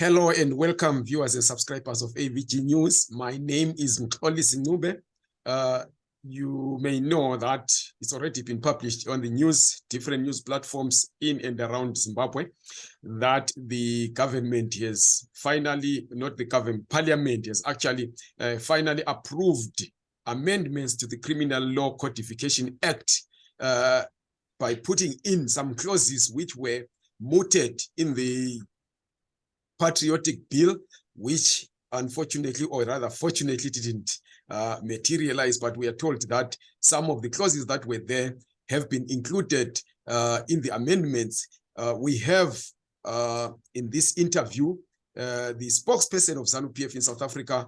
Hello and welcome viewers and subscribers of AVG News. My name is Mkoli Sinube. Uh, you may know that it's already been published on the news, different news platforms in and around Zimbabwe, that the government has finally, not the government, parliament has actually uh, finally approved amendments to the Criminal Law Codification Act uh, by putting in some clauses which were mooted in the patriotic bill, which unfortunately, or rather fortunately, didn't uh, materialize, but we are told that some of the clauses that were there have been included uh, in the amendments. Uh, we have uh, in this interview uh, the spokesperson of ZANU-PF in South Africa,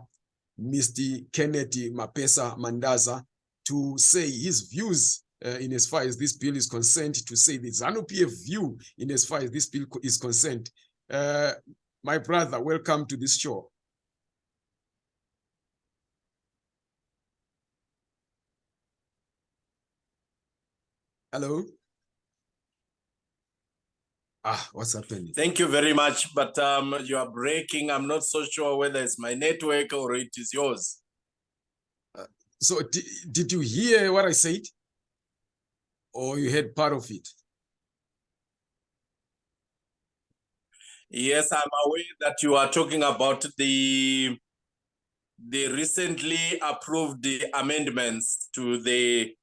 Mr. Kennedy Mapesa Mandaza, to say his views uh, in as far as this bill is concerned, to say the ZANU-PF view in as far as this bill is concerned. Uh, my brother, welcome to this show. Hello? Ah, what's happening? Thank you very much, but um, you are breaking. I'm not so sure whether it's my network or it is yours. Uh, so did you hear what I said? Or you heard part of it? Yes, I'm aware that you are talking about the the recently approved the amendments to the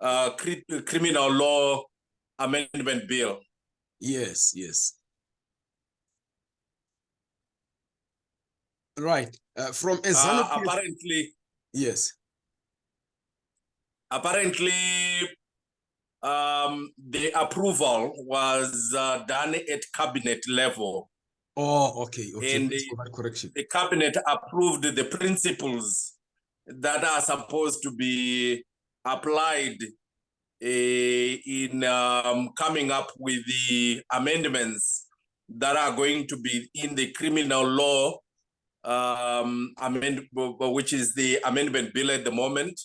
uh, cri criminal law amendment bill. Yes, yes. Right. Uh, from a uh, apparently. Yes. Apparently, um, the approval was uh, done at cabinet level. Oh, okay. okay. And the, correction. the cabinet approved the principles that are supposed to be applied uh, in um, coming up with the amendments that are going to be in the criminal law um, amend, which is the amendment bill at the moment.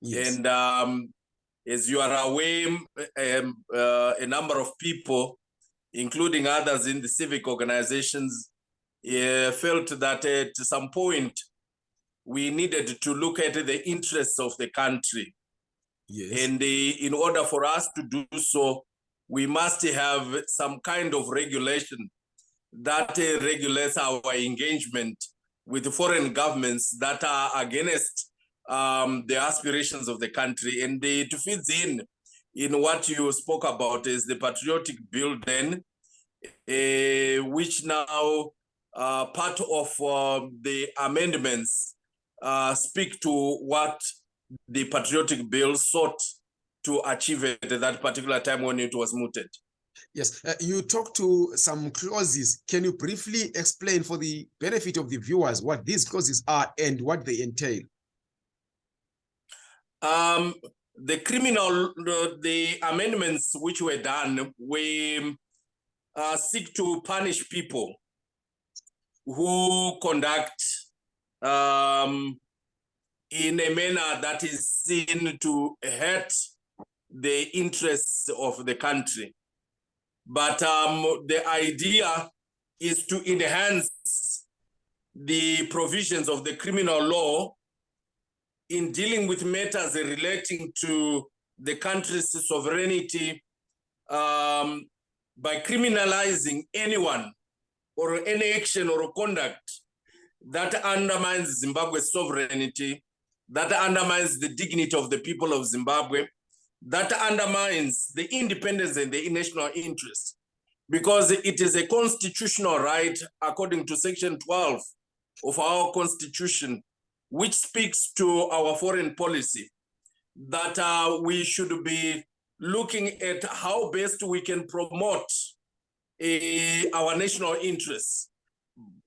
Yes. And um, as you are aware, um, uh, a number of people including others in the civic organizations, uh, felt that at some point we needed to look at the interests of the country. Yes. And uh, in order for us to do so, we must have some kind of regulation that uh, regulates our engagement with foreign governments that are against um, the aspirations of the country. And it fits in in what you spoke about is the patriotic bill then, uh, which now uh, part of uh, the amendments uh, speak to what the patriotic bill sought to achieve at that particular time when it was mooted. Yes, uh, you talked to some clauses. Can you briefly explain for the benefit of the viewers what these clauses are and what they entail? Um, the criminal, the, amendments which were done, we uh, seek to punish people who conduct um, in a manner that is seen to hurt the interests of the country. But um, the idea is to enhance the provisions of the criminal law in dealing with matters relating to the country's sovereignty um, by criminalizing anyone or any action or conduct that undermines Zimbabwe's sovereignty, that undermines the dignity of the people of Zimbabwe, that undermines the independence and the national interest, because it is a constitutional right, according to Section 12 of our Constitution, which speaks to our foreign policy, that uh, we should be looking at how best we can promote uh, our national interests.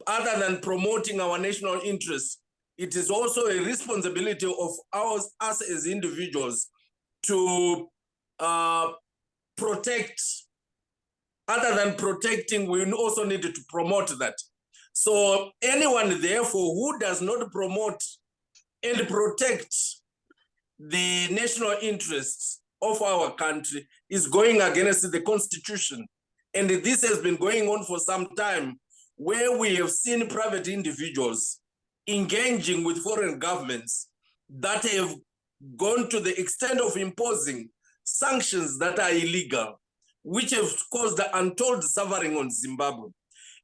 Other than promoting our national interests, it is also a responsibility of ours, us as individuals to uh, protect. Other than protecting, we also need to promote that. So anyone, therefore, who does not promote and protect the national interests of our country is going against the constitution. And this has been going on for some time where we have seen private individuals engaging with foreign governments that have gone to the extent of imposing sanctions that are illegal, which have caused untold suffering on Zimbabwe.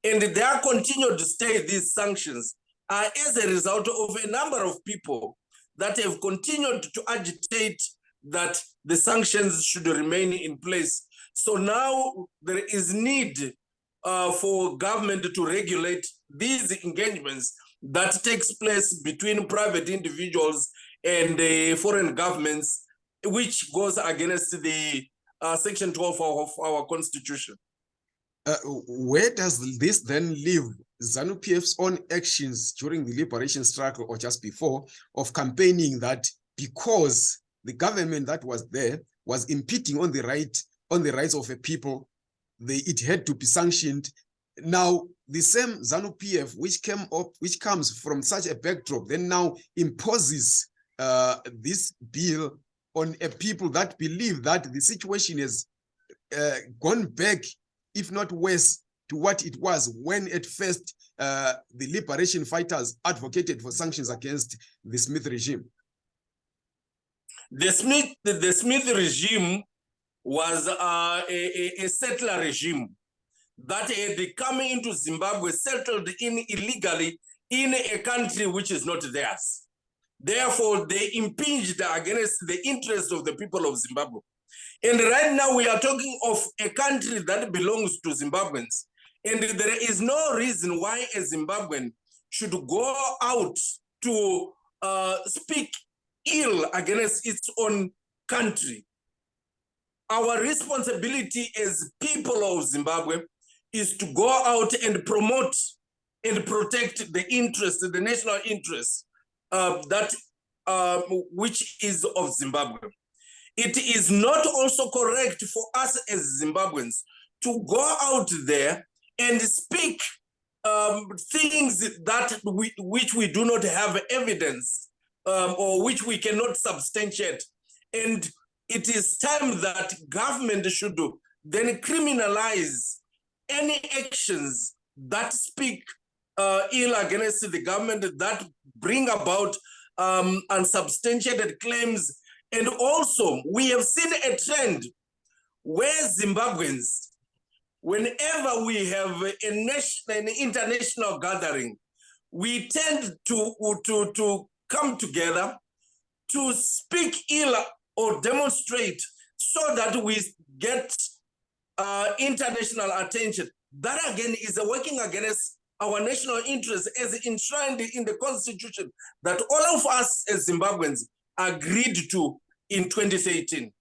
And their continued to stay, these sanctions, are as a result of a number of people that have continued to agitate that the sanctions should remain in place. So now there is need uh, for government to regulate these engagements that takes place between private individuals and uh, foreign governments, which goes against the uh, section 12 of our constitution. Uh, where does this then leave ZANU PF's own actions during the liberation struggle or just before of campaigning that because the government that was there was impeding on the right on the rights of a people, they, it had to be sanctioned. Now, the same ZANU PF, which came up, which comes from such a backdrop, then now imposes uh, this bill on a people that believe that the situation has uh, gone back, if not worse, to what it was when at first uh, the liberation fighters advocated for sanctions against the Smith regime. The Smith, the Smith regime was uh, a, a, settler regime that had come into Zimbabwe, settled in illegally in a country which is not theirs. Therefore, they impinged against the interests of the people of Zimbabwe. And right now we are talking of a country that belongs to Zimbabweans. And there is no reason why a Zimbabwean should go out to uh, speak ill against its own country. Our responsibility as people of Zimbabwe is to go out and promote and protect the interest, the national interest uh, that uh, which is of Zimbabwe. It is not also correct for us as Zimbabweans to go out there and speak um, things that we, which we do not have evidence um, or which we cannot substantiate. And it is time that government should do, then criminalize any actions that speak uh, ill against the government, that bring about um, unsubstantiated claims. And also, we have seen a trend where Zimbabweans, whenever we have a national, an international gathering, we tend to, to, to come together to speak ill or demonstrate so that we get uh, international attention. That again is working against our national interests as enshrined in the constitution that all of us as Zimbabweans agreed to in 2013.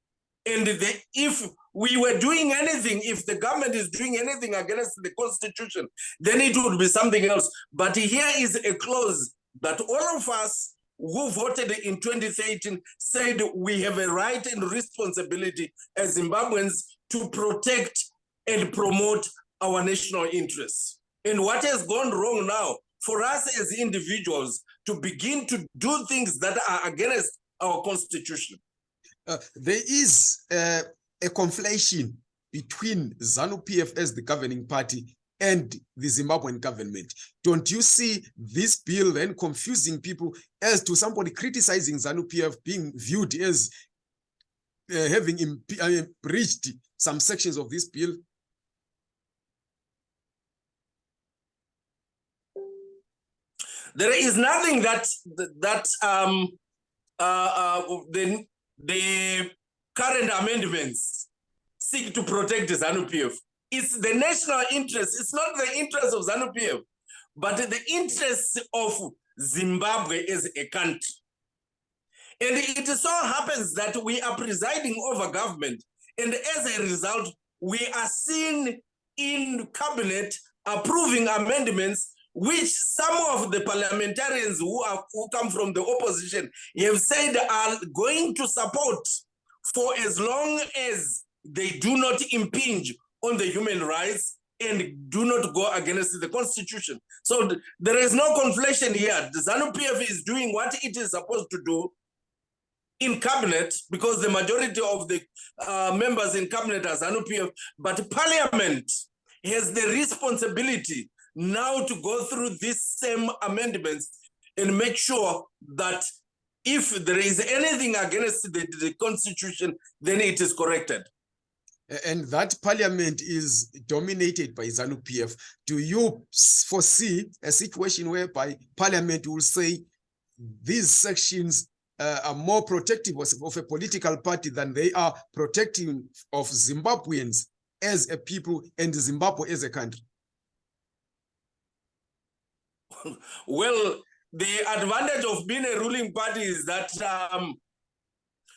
And the, if we were doing anything, if the government is doing anything against the constitution, then it would be something else. But here is a clause that all of us who voted in 2013 said we have a right and responsibility as Zimbabweans to protect and promote our national interests. And what has gone wrong now for us as individuals to begin to do things that are against our constitution. Uh, there is uh, a conflation between ZANU-PF as the governing party and the Zimbabwean government. Don't you see this bill then confusing people as to somebody criticizing ZANU-PF being viewed as uh, having uh, breached some sections of this bill? There is nothing that that um, uh, uh, the the current amendments seek to protect ZANU-PF. It's the national interest. It's not the interest of ZANU-PF, but the interest of Zimbabwe as a country. And it so happens that we are presiding over government. And as a result, we are seen in cabinet approving amendments which some of the parliamentarians who, are, who come from the opposition have said are going to support for as long as they do not impinge on the human rights and do not go against the constitution. So th there is no conflation here. The ZANU-PF is doing what it is supposed to do in cabinet because the majority of the uh, members in cabinet are ZANU-PF, but parliament has the responsibility now to go through these same amendments and make sure that if there is anything against the, the constitution, then it is corrected. And that parliament is dominated by ZANU PF. Do you foresee a situation whereby parliament will say these sections uh, are more protective of, of a political party than they are protecting of Zimbabweans as a people and Zimbabwe as a country? Well, the advantage of being a ruling party is that um,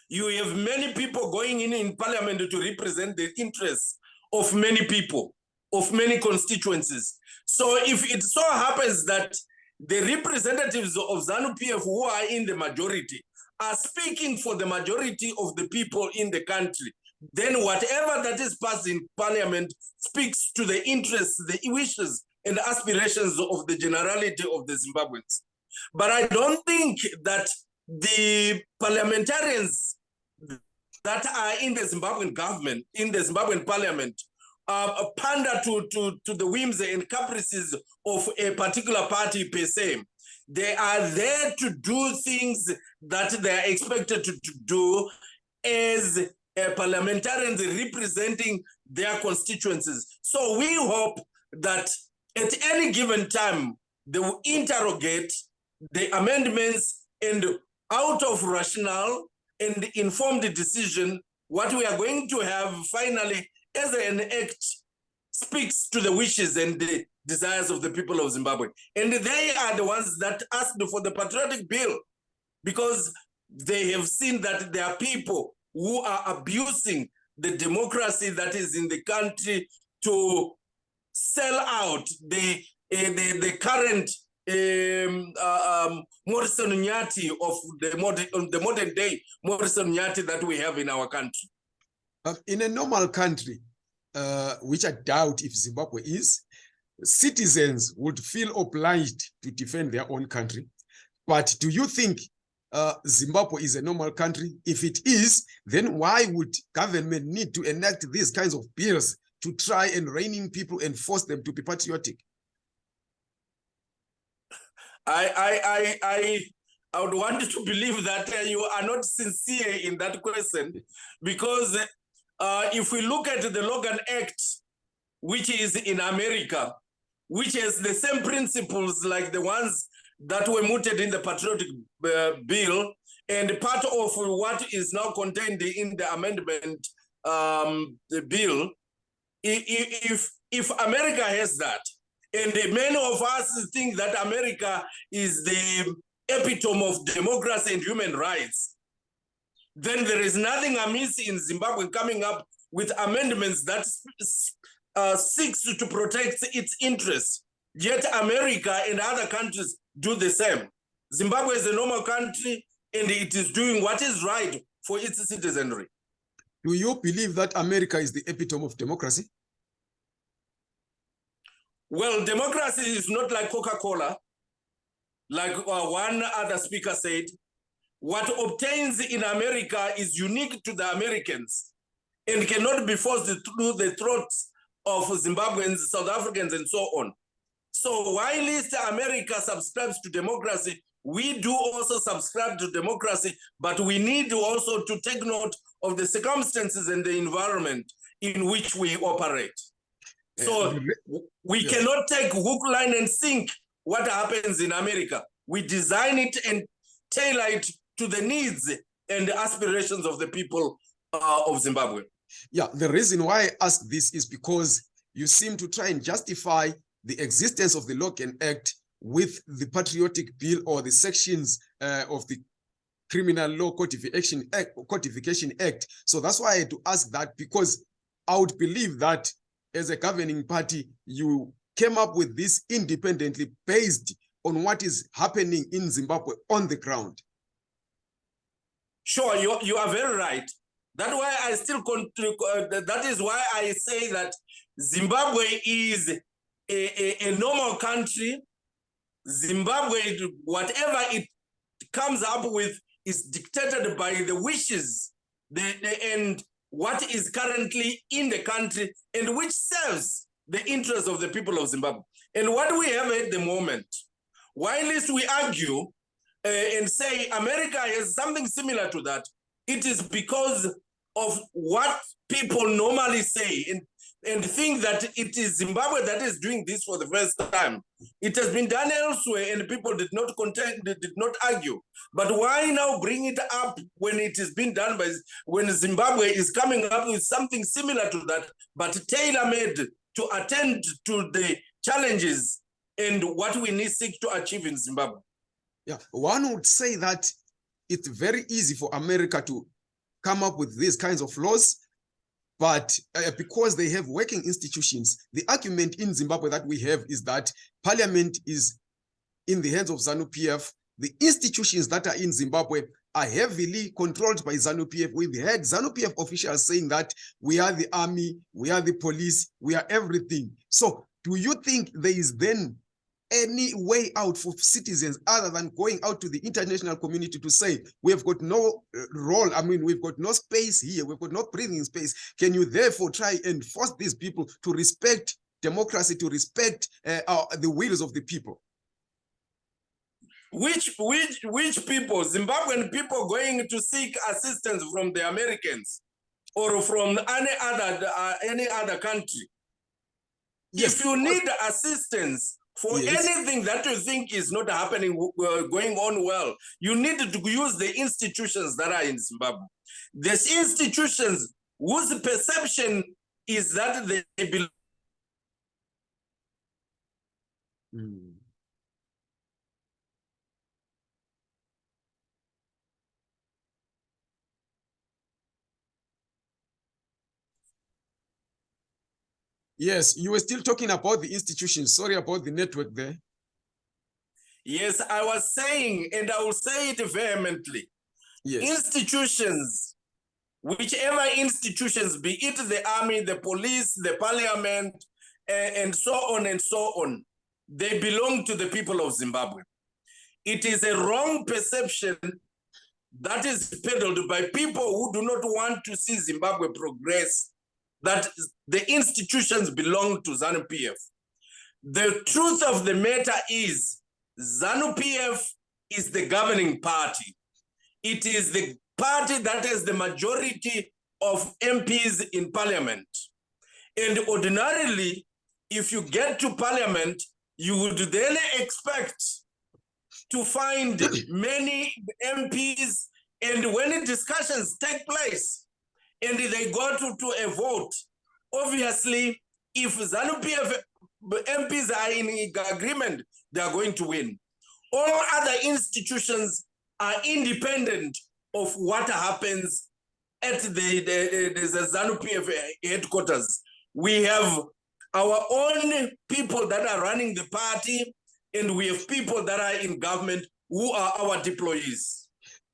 you have many people going in in parliament to represent the interests of many people, of many constituencies. So if it so happens that the representatives of ZANU PF who are in the majority are speaking for the majority of the people in the country, then whatever that is passed in parliament speaks to the interests, the wishes, and aspirations of the generality of the Zimbabweans. But I don't think that the parliamentarians that are in the Zimbabwean government, in the Zimbabwean parliament, uh, pander to, to, to the whims and caprices of a particular party per se. They are there to do things that they are expected to, to do as uh, parliamentarians representing their constituencies. So we hope that at any given time, they will interrogate the amendments and out of rational and informed decision, what we are going to have finally as an act speaks to the wishes and the desires of the people of Zimbabwe. And they are the ones that asked for the patriotic bill because they have seen that there are people who are abusing the democracy that is in the country to sell out the uh, the, the current um, uh, um, Morrison Nyathi of the modern, the modern day Morrison Nyathi that we have in our country. Uh, in a normal country, uh, which I doubt if Zimbabwe is, citizens would feel obliged to defend their own country. But do you think uh, Zimbabwe is a normal country? If it is, then why would government need to enact these kinds of bills to try and rein in people and force them to be patriotic? I I I I, I would want to believe that uh, you are not sincere in that question because uh, if we look at the Logan Act, which is in America, which has the same principles like the ones that were mooted in the patriotic uh, bill, and part of what is now contained in the amendment um, the bill, if if America has that, and many of us think that America is the epitome of democracy and human rights, then there is nothing amiss in Zimbabwe coming up with amendments that uh, seeks to protect its interests. Yet America and other countries do the same. Zimbabwe is a normal country and it is doing what is right for its citizenry. Do you believe that America is the epitome of democracy? Well, democracy is not like Coca Cola, like uh, one other speaker said. What obtains in America is unique to the Americans and cannot be forced through the throats of Zimbabweans, South Africans, and so on. So, while least America subscribes to democracy, we do also subscribe to democracy, but we need also to take note of the circumstances and the environment in which we operate. So, we cannot take hook, line, and sink what happens in America. We design it and tailor it to the needs and the aspirations of the people uh, of Zimbabwe. Yeah, the reason why I ask this is because you seem to try and justify the existence of the Logan Act with the Patriotic Bill or the sections uh, of the Criminal Law Codification Act, Codification Act. So that's why I had to ask that because I would believe that as a governing party, you came up with this independently based on what is happening in Zimbabwe on the ground. Sure, you, you are very right. That's why I still uh, that is why I say that Zimbabwe is a, a, a normal country. Zimbabwe, whatever it comes up with, is dictated by the wishes the, the, and what is currently in the country and which serves the interests of the people of Zimbabwe. And what we have at the moment, while we argue uh, and say America has something similar to that, it is because of what people normally say and, and think that it is Zimbabwe that is doing this for the first time. It has been done elsewhere and people did not contend, did not argue. But why now bring it up when it is being done by when Zimbabwe is coming up with something similar to that, but tailor-made to attend to the challenges and what we need seek to achieve in Zimbabwe. Yeah, one would say that it's very easy for America to come up with these kinds of laws, but uh, because they have working institutions, the argument in Zimbabwe that we have is that parliament is in the hands of ZANU-PF. The institutions that are in Zimbabwe are heavily controlled by ZANU-PF. We've had ZANU-PF officials saying that we are the army, we are the police, we are everything. So do you think there is then any way out for citizens other than going out to the international community to say we have got no uh, role. I mean we've got no space here. We've got no breathing space. Can you therefore try and force these people to respect democracy to respect uh, our, the wills of the people? Which which which people? Zimbabwean people going to seek assistance from the americans or from any other uh, any other country? Yes. if you need assistance for yes. anything that you think is not happening, uh, going on well, you need to use the institutions that are in Zimbabwe. These institutions whose perception is that they belong. Mm. Yes, you were still talking about the institutions. Sorry about the network there. Yes, I was saying, and I will say it vehemently. Yes. Institutions, whichever institutions, be it the army, the police, the parliament, and so on and so on, they belong to the people of Zimbabwe. It is a wrong perception that is peddled by people who do not want to see Zimbabwe progress that the institutions belong to ZANU-PF. The truth of the matter is ZANU-PF is the governing party. It is the party that has the majority of MPs in parliament. And ordinarily, if you get to parliament, you would then expect to find many MPs and when discussions take place, and they go to, to a vote, obviously, if ZANU-PF MPs are in agreement, they are going to win. All other institutions are independent of what happens at the, the, the, the ZANU-PF headquarters. We have our own people that are running the party, and we have people that are in government who are our deployees.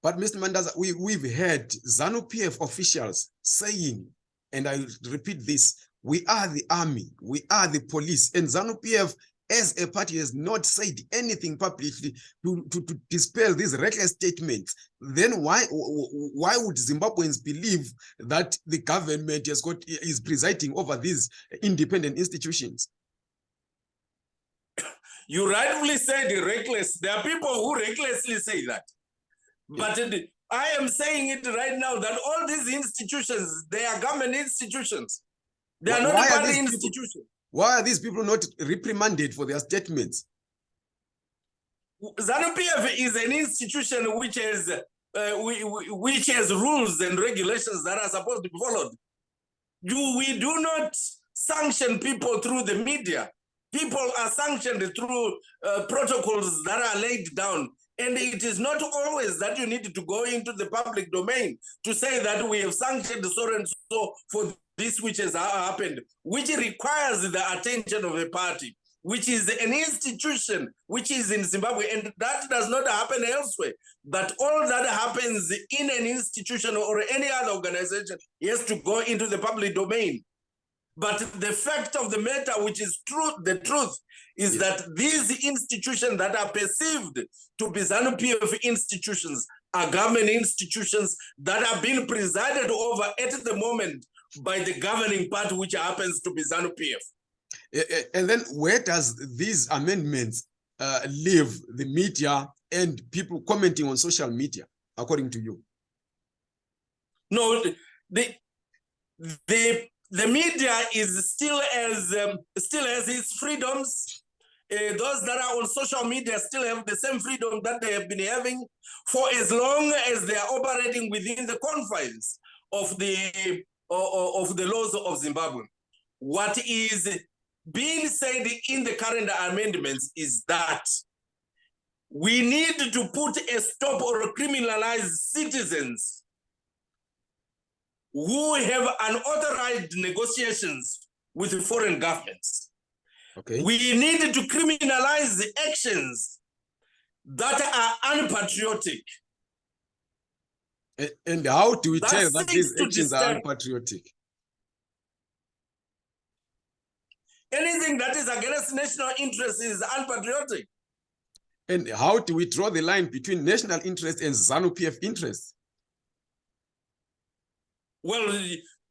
But Mr. Mandaza, we, we've heard ZANU-PF officials saying, and I repeat this, we are the army, we are the police, and ZANU-PF as a party has not said anything publicly to, to, to, dispel these reckless statements, then why why would Zimbabweans believe that the government has got is presiding over these independent institutions? You rightfully said reckless. There are people who recklessly say that. But it, I am saying it right now that all these institutions, they are government institutions. They are why, not party institutions. Why are these people not reprimanded for their statements? ZANU-PF is an institution which has uh, which has rules and regulations that are supposed to be followed. You, we do not sanction people through the media. People are sanctioned through uh, protocols that are laid down and it is not always that you need to go into the public domain to say that we have sanctioned so and so for this which has happened, which requires the attention of a party, which is an institution which is in Zimbabwe, and that does not happen elsewhere. That all that happens in an institution or any other organization has to go into the public domain. But the fact of the matter, which is truth, the truth, is yes. that these institutions that are perceived to be ZANU-PF institutions are government institutions that are being presided over at the moment by the governing party, which happens to be ZANU-PF. And then where does these amendments uh, leave the media and people commenting on social media, according to you? No, the the the media is still as um, still has its freedoms. Uh, those that are on social media still have the same freedom that they have been having for as long as they are operating within the confines of the o- of the laws of Zimbabwe. What is being said in the current amendments is that we need to put a stop or criminalize citizens who have unauthorized negotiations with foreign governments. Okay. We need to criminalize the actions that are unpatriotic. And how do we That tell that these actions are unpatriotic? Anything that is against national interests is unpatriotic. And how do we draw the line between national interest and ZANU PF interest? Well,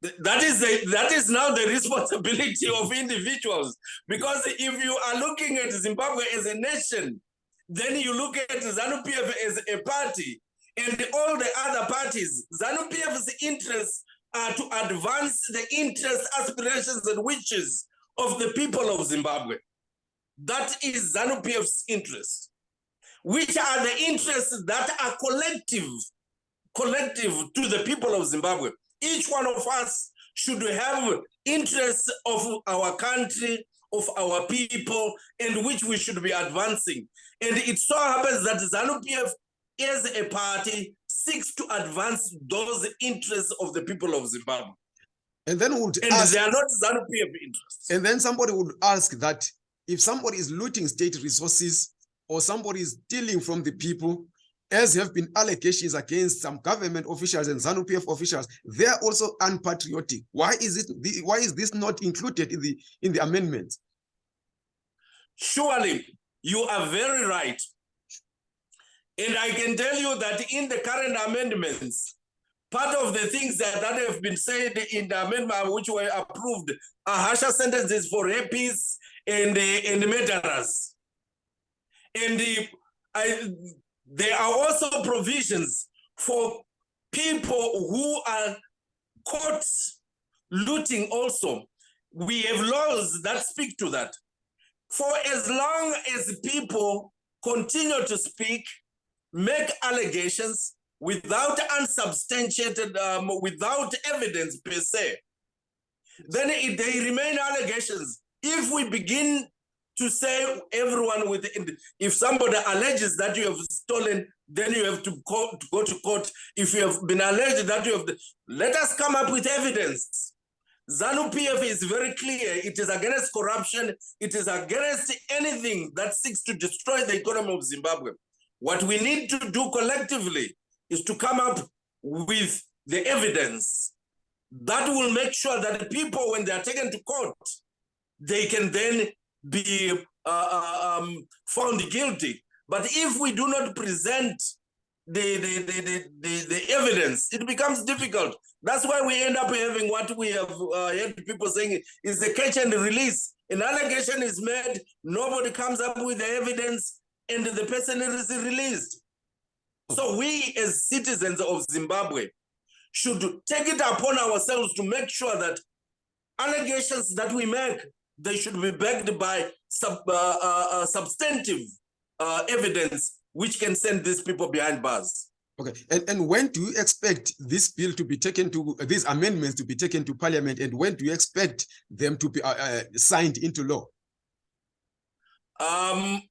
that is the, that is now the responsibility of individuals. Because if you are looking at Zimbabwe as a nation, then you look at ZANU PF as a party, and all the other parties, ZANU PF's interests are to advance the interests, aspirations, and wishes of the people of Zimbabwe. That is ZANU PF's interest, which are the interests that are collective, collective to the people of Zimbabwe each one of us should have interests of our country, of our people, and which we should be advancing. And it so happens that ZANU PF as a party seeks to advance those interests of the people of Zimbabwe. And then would And ask, they are not ZANU PF interests. and then somebody would ask that if somebody is looting state resources or somebody is stealing from the people, as have been allegations against some government officials and ZANU PF officials, they are also unpatriotic. Why is it? Why is this not included in the in the amendments? Surely, you are very right. And I can tell you that in the current amendments, part of the things that, that have been said in the amendment which were approved are harsher sentences for rapists and, uh, and murderers. And the, I, there are also provisions for people who are caught looting also. We have laws that speak to that. For as long as people continue to speak, make allegations without unsubstantiated, um, without evidence per se, then it, they remain allegations. If we begin to say everyone within. if somebody alleges that you have stolen, then you have to go, to go to court. If you have been alleged that you have, let us come up with evidence. ZANU PF is very clear. It is against corruption. It is against anything that seeks to destroy the economy of Zimbabwe. What we need to do collectively is to come up with the evidence that will make sure that the people, when they are taken to court, they can then be uh, uh, um, found guilty. But if we do not present the, the, the, the, the, evidence, it becomes difficult. That's why we end up having what we have uh, heard people saying is the catch and release. An allegation is made, nobody comes up with the evidence, and the person is released. So we as citizens of Zimbabwe should take it upon ourselves to make sure that allegations that we make, they should be backed by sub, uh, uh, uh, substantive uh, evidence which can send these people behind bars. Okay, and, and when do you expect this bill to be taken to, these amendments to be taken to parliament, and when do you expect them to be uh, uh, signed into law? Um,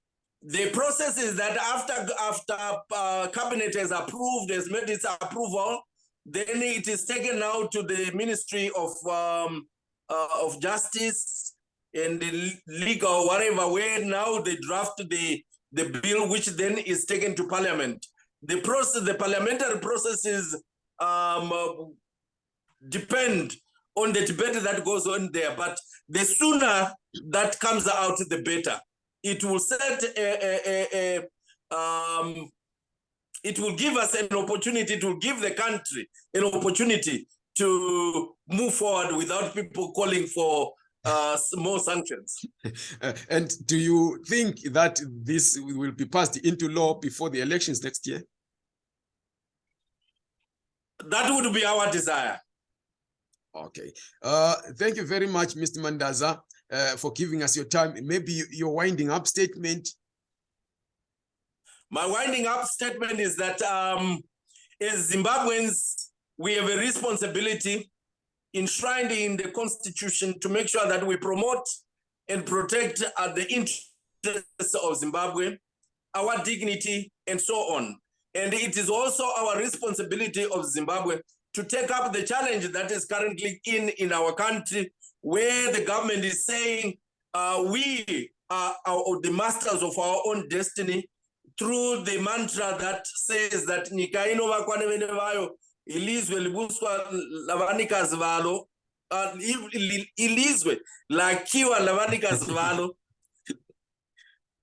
the process is that after after uh, cabinet has approved, has made its approval, then it is taken now to the Ministry of um, uh, of Justice and the legal whatever. Where now they draft the the bill, which then is taken to Parliament. The process, the parliamentary processes, um, uh, depend on the debate that goes on there. But the sooner that comes out, the better it will set a, a, a um, it will give us an opportunity it will give the country an opportunity to move forward without people calling for uh, more sanctions. And do you think that this will be passed into law before the elections next year? That would be our desire. Okay. Uh, thank you very much, Mr. Mandaza, uh, for giving us your time. Maybe your winding up statement. My winding up statement is that um, as Zimbabweans, we have a responsibility enshrined in the constitution to make sure that we promote and protect uh, the interests of Zimbabwe, our dignity, and so on. And it is also our responsibility of Zimbabwe to take up the challenge that is currently in in our country, where the government is saying uh, we are our, the masters of our own destiny through the mantra that says that nyika inovakwa ilizwe libuswa lavanikazi valo uh, ilizwe lakiwa lavanikazi valo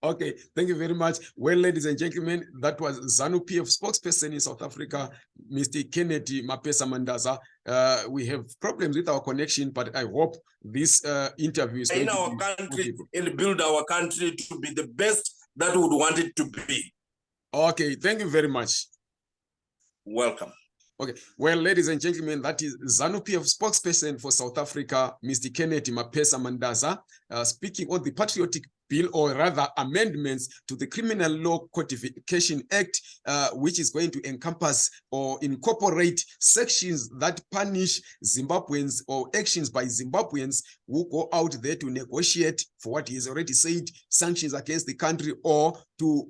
Okay, thank you very much. Well, ladies and gentlemen, that was ZANU PF spokesperson in South Africa, Mr. Kennedy Mapesa Mandaza. Uh, we have problems with our connection, but I hope this uh, interview is going in our country and build our country to be the best that we would want it to be. Okay, thank you very much. Welcome. Okay, well, ladies and gentlemen, that is ZANU PF spokesperson for South Africa, Mr. Kennedy Mapesa Mandaza, uh, speaking on the patriotic bill or rather amendments to the Criminal Law Codification Act, uh, which is going to encompass or incorporate sections that punish Zimbabweans or actions by Zimbabweans who go out there to negotiate for what he has already said, sanctions against the country or to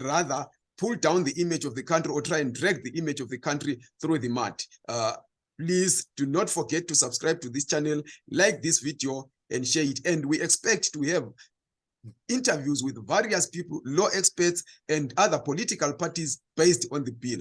rather pull down the image of the country or try and drag the image of the country through the mud. Uh, please do not forget to subscribe to this channel, like this video and share it. And we expect to have interviews with various people, law experts and other political parties based on the bill.